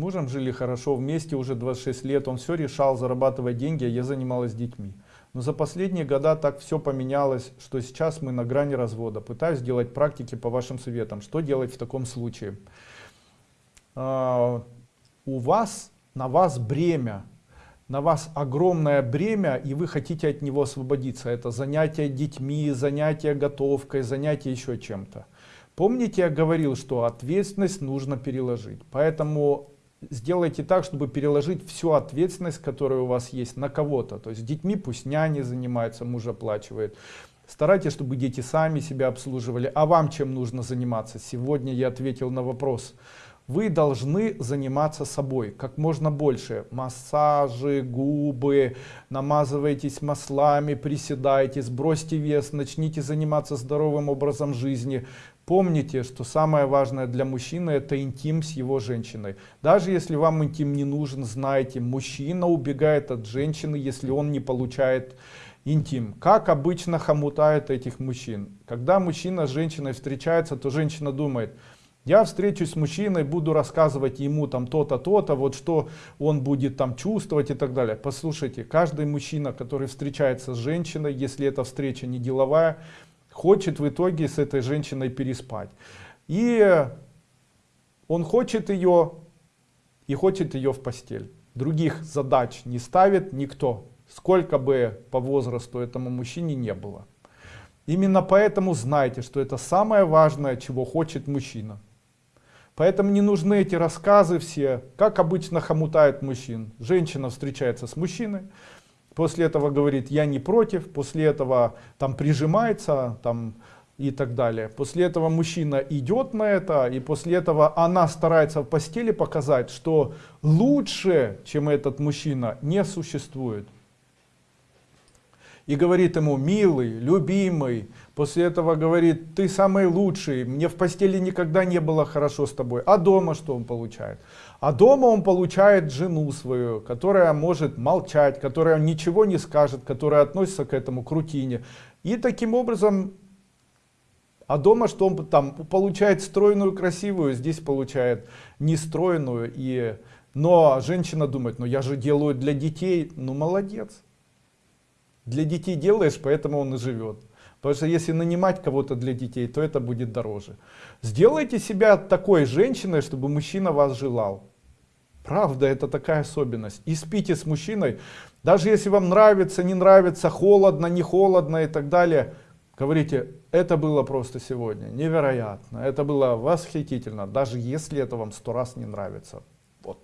мужем жили хорошо, вместе уже 26 лет, он все решал, зарабатывать деньги, а я занималась детьми. Но за последние года так все поменялось, что сейчас мы на грани развода. Пытаюсь сделать практики по вашим советам. Что делать в таком случае? А, у вас, на вас бремя, на вас огромное бремя, и вы хотите от него освободиться. Это занятие детьми, занятие готовкой, занятие еще чем-то. Помните, я говорил, что ответственность нужно переложить. Поэтому сделайте так, чтобы переложить всю ответственность, которая у вас есть, на кого-то. То есть детьми пусть няни занимаются, муж оплачивает. Старайтесь, чтобы дети сами себя обслуживали. А вам чем нужно заниматься? Сегодня я ответил на вопрос. Вы должны заниматься собой как можно больше. Массажи, губы, намазывайтесь маслами, приседайте, сбросьте вес, начните заниматься здоровым образом жизни. Помните, что самое важное для мужчины это интим с его женщиной. Даже если вам интим не нужен, знайте, мужчина убегает от женщины, если он не получает интим. Как обычно хомутают этих мужчин. Когда мужчина с женщиной встречается, то женщина думает, я встречусь с мужчиной, буду рассказывать ему там то-то, то-то, вот что он будет там чувствовать и так далее. Послушайте, каждый мужчина, который встречается с женщиной, если эта встреча не деловая, хочет в итоге с этой женщиной переспать. И он хочет ее и хочет ее в постель. Других задач не ставит никто, сколько бы по возрасту этому мужчине не было. Именно поэтому знайте, что это самое важное, чего хочет мужчина. Поэтому не нужны эти рассказы все, как обычно хомутают мужчин. Женщина встречается с мужчиной, после этого говорит я не против, после этого там прижимается там и так далее. После этого мужчина идет на это, и после этого она старается в постели показать, что лучше, чем этот мужчина, не существует. И говорит ему, милый, любимый, после этого говорит, ты самый лучший, мне в постели никогда не было хорошо с тобой. А дома что он получает? А дома он получает жену свою, которая может молчать, которая ничего не скажет, которая относится к этому к рутине. И таким образом, а дома что он там получает стройную, красивую, здесь получает нестройную. И... Но женщина думает, ну я же делаю для детей, ну молодец. Для детей делаешь, поэтому он и живет. Потому что если нанимать кого-то для детей, то это будет дороже. Сделайте себя такой женщиной, чтобы мужчина вас желал. Правда, это такая особенность. И спите с мужчиной, даже если вам нравится, не нравится, холодно, не холодно и так далее. Говорите, это было просто сегодня, невероятно, это было восхитительно, даже если это вам сто раз не нравится. Вот.